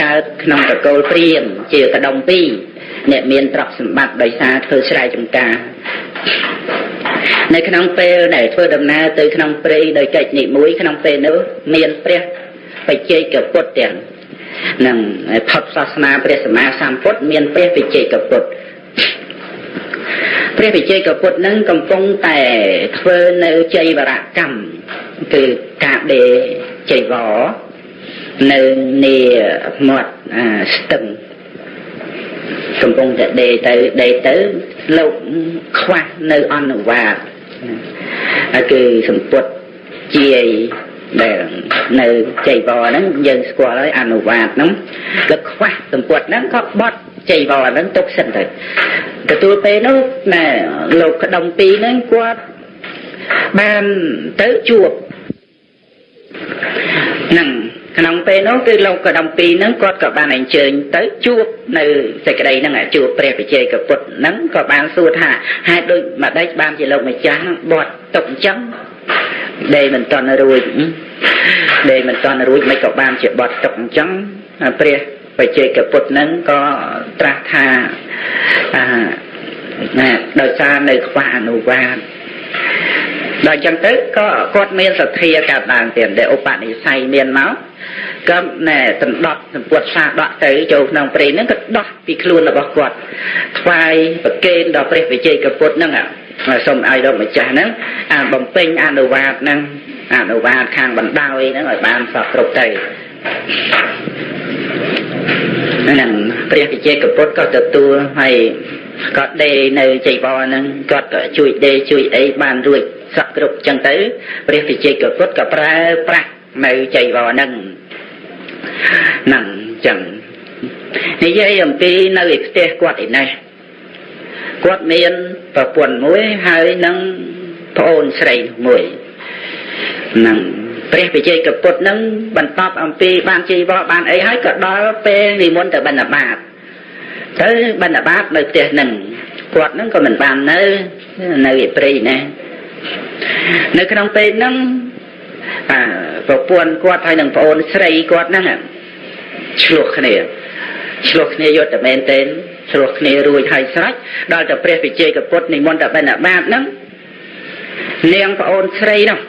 កើតក្នុងតកូលព្រាមជាកដុំពីរអ្នកមានទ្រព្យសម្បត្តិដោយសារធ្វើស្រែចម្ការនៅក្នុងពេលដែលធ្វើដំណើរទៅក្នុងព្រៃដោយកិច្ចនិមួយក្នុងពេលនោះមានព្រះបច្ចេកពុទ្ធទាំងនឹងផុតសាសនាព្រះសម្មាសម្ពុទ្ធមានព្រះបច្ចេកពុទ្ធព្រះវិជ័យកពុទ្ធនឹងកំពុងតែធ្វើនៅចៃវរកម្មគឺការដេចៃវរ នៅនីមាត់ស្ទឹងកំពុងតែដេទៅដេទៅលោកខ្វះនៅអនុវាតគឺសម្ពុតជាយដែលនៅចៃវរហ្នឹងយើងស្គាល់ហើយអនុវាតហ្នឹងក៏ខ្វះសម្ពុតហ្នឹងក៏បត់ចៃវរហ្នឹងទុកសិនទៅទទួលពេលនោះណែលោកក្តុំពីរហ្នឹងគាត់បានទៅជួបហ្នឹង ក្នុងពេលនោះគឺលោកកដំពីហ្នឹងគាត់ក៏បានអញ្ជើញទៅជួបនៅសេចក្តីហ្នឹងជួបព្រះវិជ័យកពុទ្ធហ្នឹងក៏បានសួរថាហេតុដូចម្ដេចបានជាលោកម្ចាស់ហ្នឹងបត់ទុកអញ្ចឹងដេមិនតន់រួចដេមិនតន់រួចមិនក៏បានជាបត់ទុកអញ្ចឹងព្រះបច្ចេកពុទ្ធហ្នឹងក៏ត្រាស់ថាអាណាដោយសារនៅខ្វះអនុវាទ ដល់ចឹងទៅក៏គាត់មានសទ្ធាកើតឡើងទៀតដែលឧបនិស្ស័យមានមកក៏ណែដណ្ដប់សម្ពុតសាដកទៅចូលក្នុងព្រៃហ្នឹងក៏ដោះពីខ្លួនរបស់គាត់ថ្វាយប្រគេនដល់ព្រះវិជ័យកពុទ្ធហ្នឹងសូមឲ្យដល់ម្ចាស់ហ្នឹងអាបំពេញអនុវាទហ្នឹងអនុវាទខាងបណ្ដោយហ្នឹងឲ្យបានសពគ្រប់ទៅហ្នឹងព្រះវិជ័យកពុទ្ធក៏ទទួលហើយគាត់ដេនៅចៃវរហ្នឹងគាត់ក៏ជួយដេជួយអីបានរួច សក់គ្រប់ចឹងទៅព្រះវិជ័យកពុទ្ធក៏ប្រើប្រាស់នៅចៃវរហ្នឹងហ្នឹងចឹងនិយាយអំពីនៅឯផ្ទះគាត់ឯនេះគាត់មានប្រពន្ធមួយហើយនឹងប្អូនស្រីមួយហ្នឹងព្រះវិជ័យកពុទ្ធនឹងបន្តអំពីបានជីវរបានអីហើយក៏ដល់ពេលនិមន្តទៅបណ្ឌបាតទៅបណ្ឌបាតនៅផ្ទះនឹងគាត់នឹងក៏មិនបាននៅនៅឯព្រៃណា នៅក្នុងពេលហ្នឹងអាប្រពន្ធគាត់ហើយនឹងប្អូនស្រីគាត់ហ្នឹងឆ្លោះគ្នាឆ្លោះគ្នាយុទ្ធមែនទែនឆ្លោះគ្នារួចហើយស្រេចដល់តែព្រះវិជ័យកពុទ្ធនិមន្តទៅបណ្ឌបាតហ្នឹងនាងប្អូនស្រីនោះ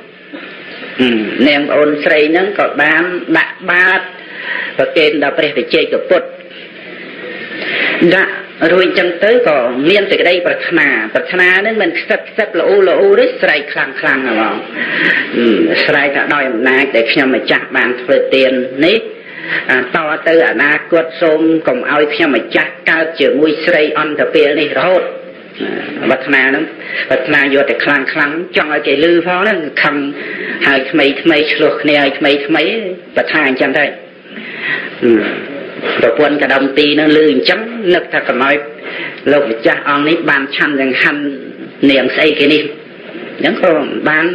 នាងប្អូនស្រីហ្នឹងក៏បានដាក់បាតប្រគេនដល់ព្រះវិជ័យកពុទ្ធដាក់ រួចចឹងទៅក៏មានសេចក្តីប្រាថ្នាប្រាថ្នានឹងមិនខ្សឹបខ្សឹបល្អល្អទេស្រែកខ្លាំងខ្លាំងហ្មងស្រែកថាដោយអំណាចដែលខ្ញុំម្ចាស់បានធ្វើទាននេះតទៅអនាគតសូមកុំឲ្យខ្ញុំម្ចាស់កើតជាមួយស្រីអន្តពេលនេះរហូតវត្តនាហ្នឹងវត្តនាយកតែខ្លាំងខ្លាំងចង់ឲ្យគេលឺផងហ្នឹងខំហើយថ្មីថ្មីឆ្លោះគ្នាឲ្យថ្មីថ្មីបថាអញ្ចឹងទៅ ប្រពន្ធកដំទីនឹងលឺអញ្ចឹងនឹកថាកុំឲ្យលោកម្ចាស់អង្គនេះបានឆាន់យ៉ាងហាន់នាងស្អីគេនេះអញ្ចឹងក៏បាន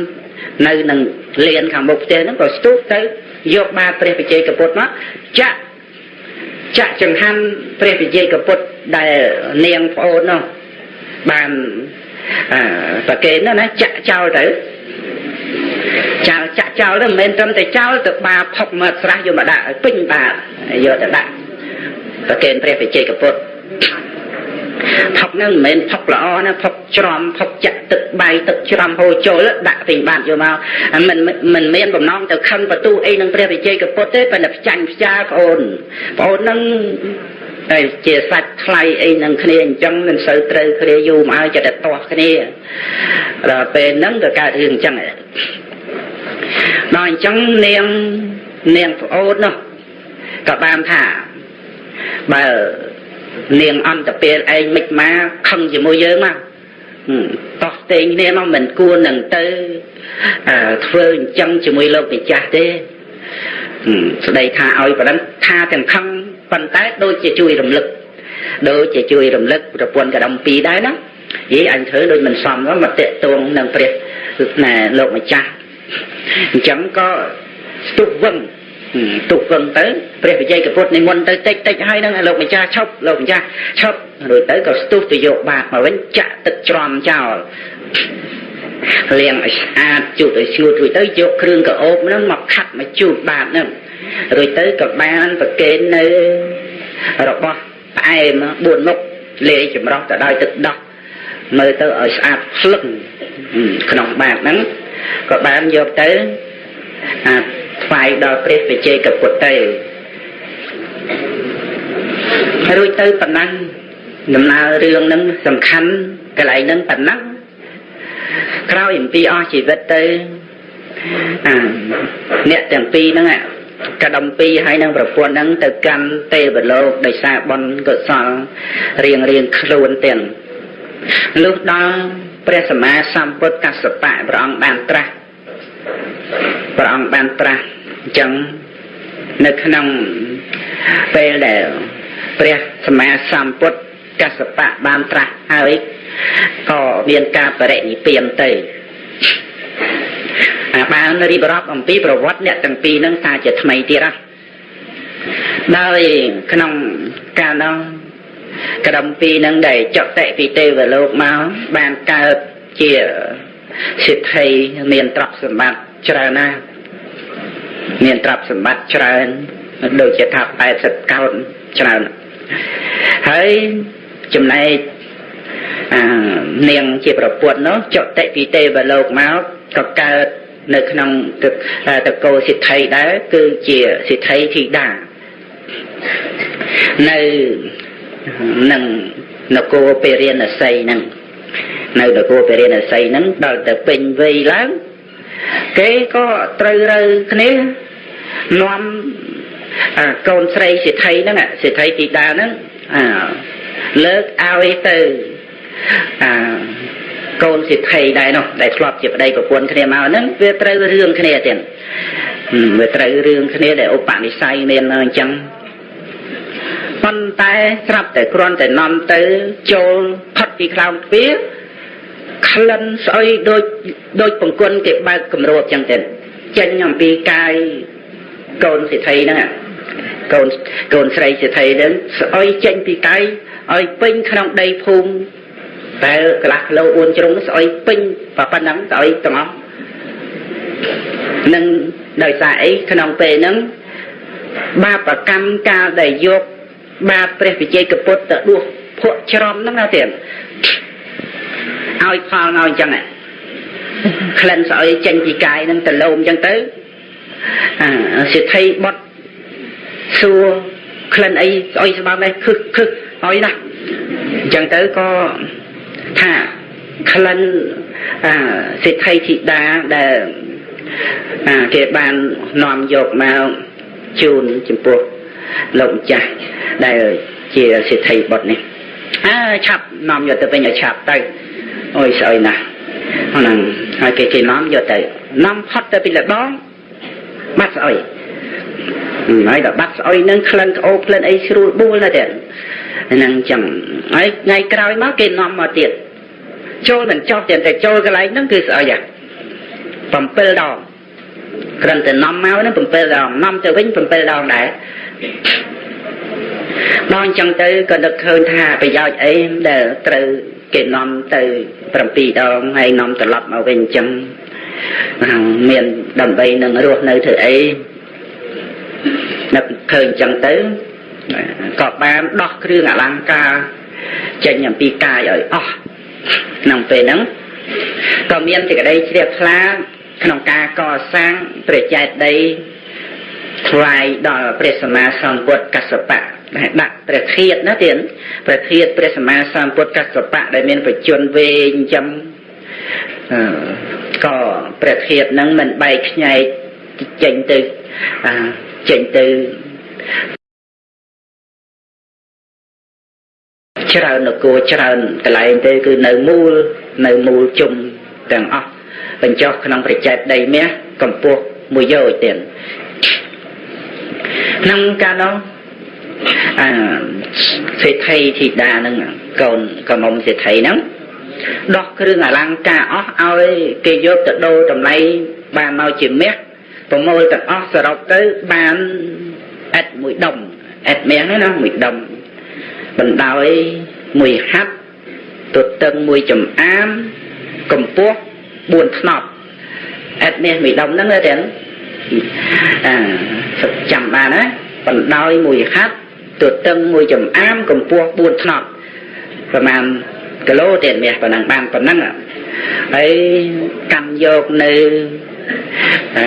នៅនឹងលៀនខាងមុខផ្ទះហ្នឹងក៏ស្ទុះទៅយកបាតព្រះបជ័យកពុទ្ធមកចាក់ចាក់ចង្ហាន់ព្រះបជ័យកពុទ្ធដែលនាងប្អូននោះបានប្រកេនណាចាក់ចោលទៅ ចាក់ចាក់ចោលទៅមិនមែនត្រឹមតែចោលទៅបាផុកមកស្រះយកមកដាក់ឲ្យពេញបាយកទៅដាក់ប្រកេនព្រះបច្ចេកពុទ្ធផុកហ្នឹងមិនមែនផុកល្អណាផុកច្រំផុកចាក់ទឹកបាយទឹកច្រំហូរចូលដាក់ពេញបាតយកមកមិនមិនមានបំណងទៅខឹងបន្ទូអីនឹងព្រះវិជ័យកពុទ្ធទេប៉ុន្តែផ្ចាញ់ផ្ចាប្អូនប្អូនហ្នឹងតែជាសាច់ថ្លៃអីនឹងគ្នាអញ្ចឹងមិនសូវត្រូវគ្នាយូរមកហើយចិត្តតែទាស់គ្នាដល់ពេលហ្នឹងក៏កើតរឿងអញ្ចឹង ដល់អញ្ចឹងនាងនាងប្អូននោះក៏បានថាបើនាងអន្តពេលឯងមិនមកខឹងជាមួយយើងមកតោះតេងគ្នាមកមិនគួរនឹងទៅធ្វើអញ្ចឹងជាមួយលោកម្ចាស់ទេស្ដីថាឲ្យប៉ណ្ណឹងថាទាំងខឹងប៉ុន្តែដូចជាជួយរំលឹកដូចជាជួយរំលឹកប្រពន្ធកដំពីដែរណាយីអញធ្វើដូចមិនសមមកតេតងនឹងព្រះណែលោកម្ចាស់ អញ្ចឹងក៏ស្ទុះវឹងទុកវឹងទៅព្រះវិជ័យកពុទ្ធនិមន្តទៅតិចតិចហើយនឹងលោកម្ចាស់ឈប់លោកម្ចាស់ឈប់រួចទៅក៏ស្ទុះទៅយកបាតមកវិញចាក់ទឹកច្រំចោលលាងឲ្យស្អាតជូតឲ្យស្ងួតរួចទៅយកគ្រឿងកោបហ្នឹងមកខាត់មកជូតបាតហ្នឹងរួចទៅក៏បានប្រគេននៅរបស់ផ្អែម4មុខលាយចម្រោះទៅដោយទឹកដោះមើលទៅឲ្យស្អាតភ្លឹងក្នុងបាតហ្នឹង ក៏បានយកទៅអាថ្វាយដល់ព្រះវិជ័យកពុទ្ធទៅរួចទៅប៉ុណ្ណឹងដំណើររឿងហ្នឹងសំខាន់កន្លែងហ្នឹងប៉ុណ្ណឹងក្រោយអំពីអស់ជីវិតទៅអាអ្នកទាំងពីរហ្នឹងកដំពីហើយនឹងប្រពន្ធហ្នឹងទៅកាន់ទេវលោកដោយសារបុណ្យកុសលរៀងរៀងខ្លួនទាំងលុះដល់ ព្រះសម្មាសម្ពុទ្ធកសបៈព្រះអង្គបានត្រាស់ព្រះអង្គបានត្រាស់អញ្ចឹងនៅក្នុងពេលដែលព្រះសម្មាសម្ពុទ្ធកសបៈបានត្រាស់ហើយក៏មានការបរិនិព្វានទៅអាបានរៀបរាប់អំពីប្រវត្តិអ្នកទាំងពីរនឹងថាជាថ្មីទៀតណាដោយក្នុងកាលនោះ ក្រមពីរនឹងដែលចកតិពីទេវលោកមកបានកើតជាសិទ្ធិមានទ្រព្យសម្បត្តិច្រើនណាស់មានទ្រព្យសម្បត្តិច្រើនដូចជាថា80កោណច្រើនហើយចំណែកអានាងជាប្រពន្ធនោះចតិពីទេវលោកមកក៏កើតនៅក្នុងតកោសិទ្ធិដែរគឺជាសិទ្ធិធីតានៅ នឹងនគរពេរិណសីហ្នឹងនៅនគរពេរិណសីហ្នឹងដល់ទៅពេញវ័យឡើងគេក៏ត្រូវរើគ្នានាំកូនស្រីសិទ្ធិហ្នឹងសិទ្ធិទីតាហ្នឹងលើកឲ្យទៅអាកូនសិទ្ធិដែរនោះដែលធ្លាប់ជាប្តីប្រពន្ធគ្នាមកហ្នឹងវាត្រូវរឿងគ្នាទៀតវាត្រូវរឿងគ្នាដែលឧបនិស្ស័យមានអញ្ចឹង ប៉ុន្តែស្រាប់តែគ្រាន់តែនាំទៅចូលផុតពីខ្លោងទ្វារក្លិនស្អុយដូចដូចបង្គន់គេបើកគម្របចឹងទៅចេញអំពីកាយកូនសិទ្ធិហ្នឹងកូនកូនស្រីសិទ្ធិហ្នឹងស្អុយចេញពីកាយឲ្យពេញក្នុងដីភូមិតែកន្លះគីឡូ4ជ្រុងស្អុយពេញប៉ុណ្ណឹងស្អុយទាំងអស់នឹងដោយសារអីក្នុងពេលហ្នឹងបាបកម្មកាលដែលយក បាបព្រះវិជ័យកពុទ្ធទៅដួសភក់ច្រំហ្នឹងណាទៀតឲ្យផលឲ្យអញ្ចឹងក្លិនស្អុយចេញពីកាយហ្នឹងទៅលោមអញ្ចឹងទៅសិទ្ធិបុតសួរក្លិនអីស្អុយស្បើមនេះខឹកខឹកឲ្យណាអញ្ចឹងទៅក៏ថាក្លិនសិទ្ធិធីតាដែលគេបាននាំយកមកជូនចំពោះ លោកម្ចាស់ដែលជាសិទ្ធិបុត្រនេះអើឆាប់នាំយកទៅវិញឲ្យឆាប់ទៅអុយស្អុយណាស់ហ្នឹងហើយគេគេនាំយកទៅនាំផុតទៅពីលបងបាត់ស្អុយហើយដល់បាត់ស្អុយនឹងក្លិនក្អូក្លិនអីស្រួលបួលណាស់ទៀតហ្នឹងចឹងហើយថ្ងៃក្រោយមកគេនាំមកទៀតចូលមិនចោះតែតែចូលកន្លែងហ្នឹងគឺស្អុយ7ដង គ្រាន់តែនាំមកហ្នឹង7ដងនាំទៅវិញ7ដងដែរដល់អញ្ចឹងទៅក៏នឹកឃើញថាប្រយោជន៍អីដែលត្រូវគេនាំទៅ7ដងហើយនាំត្រឡប់មកវិញអញ្ចឹងមានដើម្បីនឹងរស់នៅធ្វើអីនឹកឃើញអញ្ចឹងទៅក៏បានដោះគ្រឿងអលង្ការចេញអំពីកាយឲ្យអស់ក្នុងពេលហ្នឹងក៏មានសេចក្តីជ្រះថ្លា ក្នុងការកសាងព្រះចេតិយថ្វាយដល់ព្រះសម្មាសម្ពុទ្ធកសបៈដាក់ព្រះធាតណាទៀតព្រះធាតព្រះសម្មាសម្ពុទ្ធកសបៈដែលមានបច្ចុប្បន្នវែងចាំក៏ព្រះធាតហ្នឹងមិនបែកខ្ញែកចេញទៅចេញទៅច្រើននគរច្រើនកន្លែងទេគឺនៅមូលនៅមូលជុំទាំងអស់ បញ្ចុះក្នុងប្រជែតដីមាសកម្ពស់មួយយោជទៀតក្នុងកាលនោះអាសេដ្ឋីធីតានឹងកូនកមុំសេដ្ឋីហ្នឹងដោះគ្រឿងអលង្ការអស់ឲ្យគេយកទៅដូរតម្លៃបានមកជាមាសប្រមូលទាំងអស់សរុបទៅបានអិតមួយដុំអិតមាសហ្នឹងណាមួយដុំបណ្ដោយមួយហាត់ទទឹងមួយចំអាមកម្ពស់ 4ថ្នប់អិតមាសមួយដុំហ្នឹងទេអាចាំបានណាបណ្ដោយមួយហាត់ទទឹងមួយចំអាមកម្ពស់4ថ្នប់ប្រហែលគីឡូទៀតមាសប៉ុណ្ណឹងបានប៉ុណ្ណឹងហើយកាន់យកនៅអឺ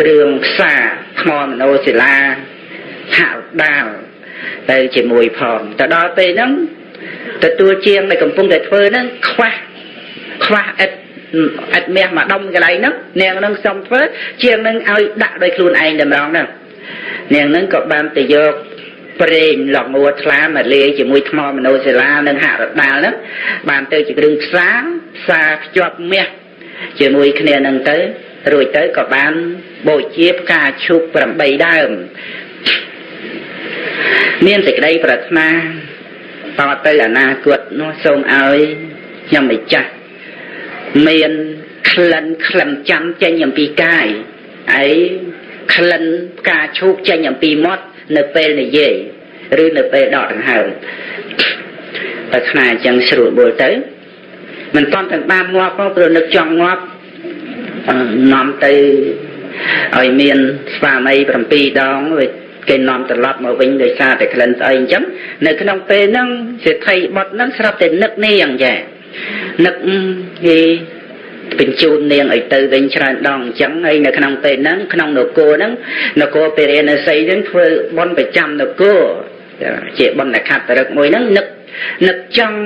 គ្រឿងផ្សារថ្មមនោសិលាហាក់ដាលទៅជាមួយផងទៅដល់ពេលហ្នឹងទទួលជាងដែលកំពុងតែធ្វើហ្នឹងខ្វះខ្វះឥត ឥតមាសមកដុំកន្លែងហ្នឹងនាងហ្នឹងសុំធ្វើជាងហ្នឹងឲ្យដាក់ដោយខ្លួនឯងតម្រងហ្នឹងនាងហ្នឹងក៏បានទៅយកប្រេងលងួរថ្លាមកលាយជាមួយថ្មមនោសិលានិងហរដាលហ្នឹងបានទៅជាគ្រឿងផ្សារផ្សារភ្ជាប់មាសជាមួយគ្នាហ្នឹងទៅរួចទៅក៏បានបូជាផ្កាឈូក8ដើមមានសេចក្តីប្រាថ្នាតទៅអនាគតនោះសូមឲ្យខ្ញុំម្ចាស់ មានក្លិនក្លិនចាំចេញអំពីកាយហើយក្លិនផ្កាឈូកចេញអំពីមាត់នៅពេលនិយាយឬនៅពេលដកដង្ហើមតែខ្នាអញ្ចឹងស្រួលបួលទៅមិនតន់ទាំងបានងាប់ផងព្រោះនឹកចង់ងាប់នាំទៅឲ្យមានស្វាមី7ដងគេនាំត្រឡប់មកវិញដោយសារតែក្លិនស្អីអញ្ចឹងនៅក្នុងពេលហ្នឹងសេដ្ឋីបុតហ្នឹងស្រាប់តែនឹកនាងចា នឹកគេបញ្ជូននាងឲ្យទៅវិញច្រើនដងអញ្ចឹងហើយនៅក្នុងពេលហ្នឹងក្នុងនគរហ្នឹងនគរពេរិណសីហ្នឹងធ្វើបន់ប្រចាំនគរជាបន់ខត្តរឹកមួយហ្នឹងនឹកនឹកចង់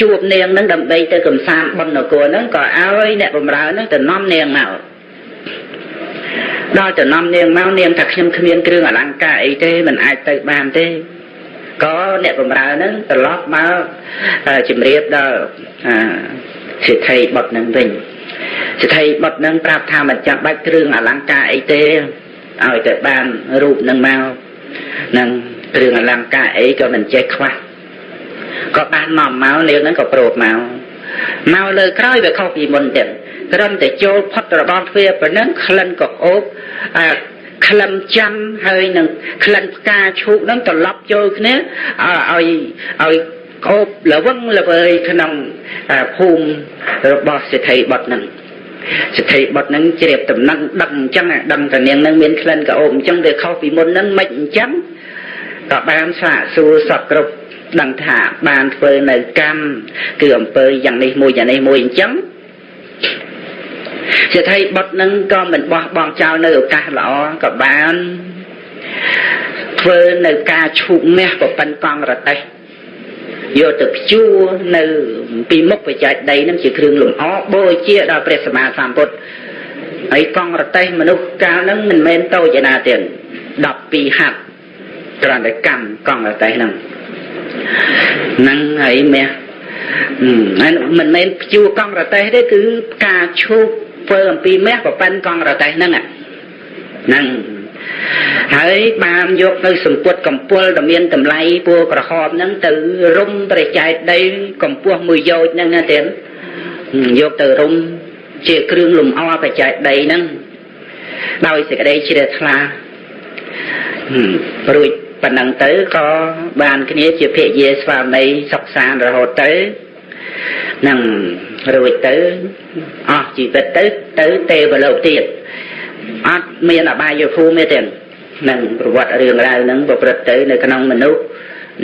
ជួបនាងហ្នឹងដើម្បីទៅកំសាន្តបន់នគរហ្នឹងក៏ឲ្យអ្នកបម្រើហ្នឹងទៅនាំនាងមកដល់ទៅនាំនាងមកនាងថាខ្ញុំគ្មានគ្រឿងអលង្ការអីទេមិនអាចទៅបានទេ ក៏អ្នកបម្រើហ្នឹងត្រឡប់មកជំរាបដល់សិទ្ធិបុតនឹងវិញសិទ្ធិបុតនឹងប្រាប់ថាមិនចាំបាច់គ្រឿងអលង្ការអីទេឲ្យតែបានរូបនឹងមកនឹងគ្រឿងអលង្ការអីក៏មិនចេះខ្វះក៏បាននាំមកនាងហ្នឹងក៏ព្រោះមកមកលើក្រោយវាខុសពីមុនទៀតត្រឹមតែចូលផុតរបស់ទ្វារប៉ុណ្ណឹងក្លិនក៏អូបអា ក្លិនចាំហើយនឹងក្លិនផ្កាឈូកនឹងត្រឡប់ចូលគ្នាឲ្យឲ្យអូបលវឹងល្វើយក្នុងភូមិរបស់សិទ្ធិបុត្រនឹងសិទ្ធិបុត្រនឹងជ្រាបដំណឹងដឹងអញ្ចឹងដឹងតានាងនឹងមានក្លិនក៏អូបអញ្ចឹងវាខុសពីមុននឹងមិនអញ្ចឹងក៏បានសាកសួរសពគ្រប់ដឹងថាបានធ្វើនៅកម្មគឺអំពើយ៉ាងនេះមួយយ៉ាងនេះមួយអញ្ចឹង សេដ្ឋីបុតនឹងក៏មិនបោះបង់ចោលនៅឱកាសល្អក៏បានធ្វើនៅការឈូកមាសប្រពន្ធកង់រតេះយកទៅព្យួរនៅ ពីមុខបច្ច័យដីនឹងជាគ្រឿងលម្អបូជាដល់ព្រះសម្មាសម្ពុទ្ធហើយកង់រតេះមនុស្សកាលហ្នឹងមិនមែនតូចឯណាទៀត12ហាត់គ្រាន់តែកម្មកង់រតេះហ្នឹងហ្នឹងហើយមាសមិនមែនព្យួរកង់រតេះទេគឺការឈូក ធ្វើអំពីមាសប្រប៉ិនកង់រតេះហ្នឹងហ្នឹងហើយបានយកនៅសម្ពុតកម្ពុលដែលមានតម្លៃពណ៌ក្រហមហ្នឹងទៅរុំព្រះចែកដីកម្ពស់មួយយោជហ្នឹងណាទៀតយកទៅរុំជាគ្រឿងលំអបច្ច័យដីហ្នឹងដោយសេចក្តីជ្រះថ្លារួចប៉ុណ្ណឹងទៅក៏បានគ្នាជាភិយាស្វាមីសុខសានរហូតទៅ នឹងរួចទៅអស់ជីវិតទៅទៅទេវលោកទៀតអត់មានអបាយភូមិទេនឹងប្រវត្តិរឿងរ៉ាវនឹងប្រព្រឹត្តទៅនៅក្នុងមនុស្ស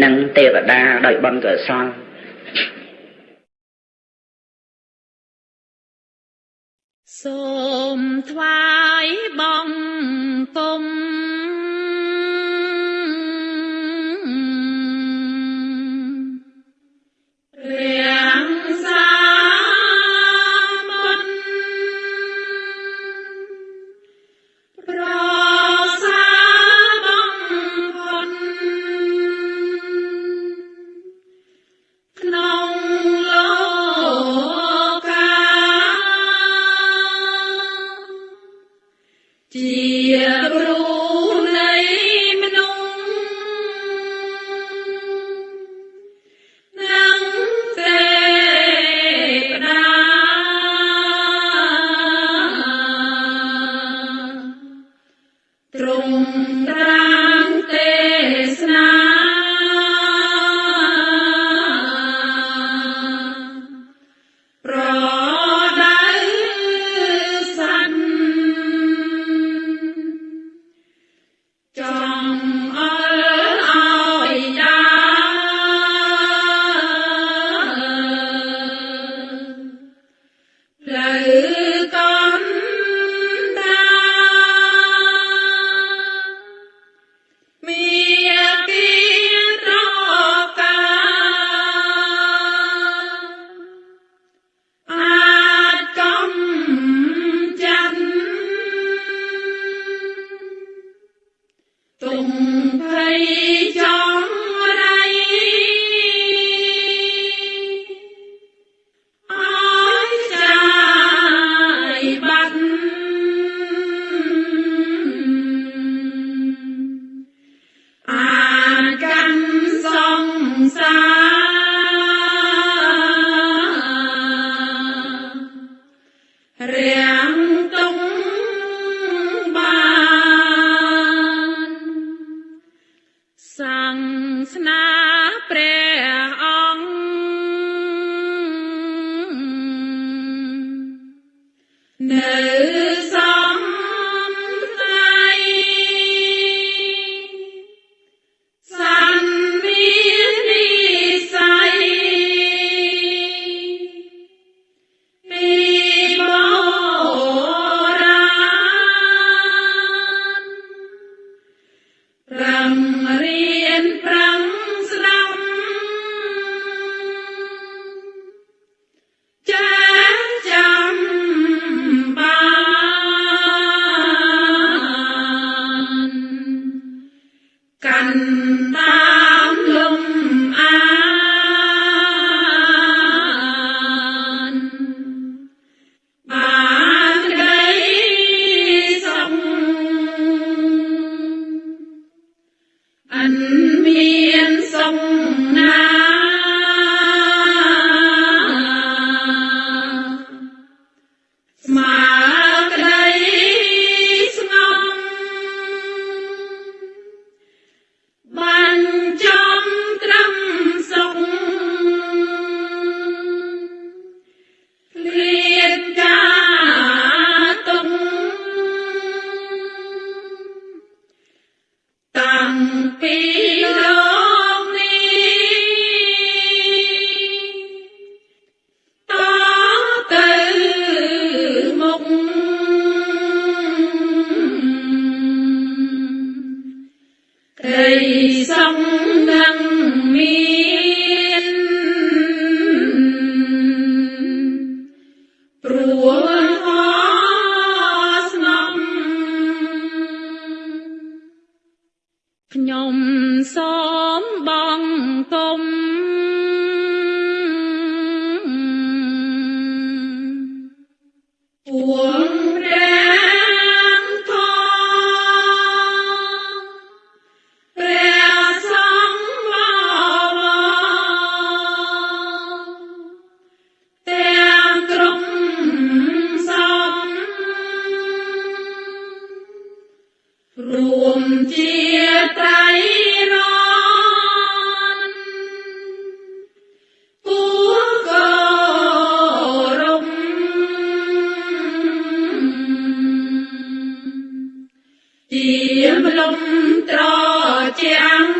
និងទេវតាដោយបុណ្យកុសលសូមថ្វាយបង្គំ Hallelujah. bằng công. ជាមលំត្រជាអង្គ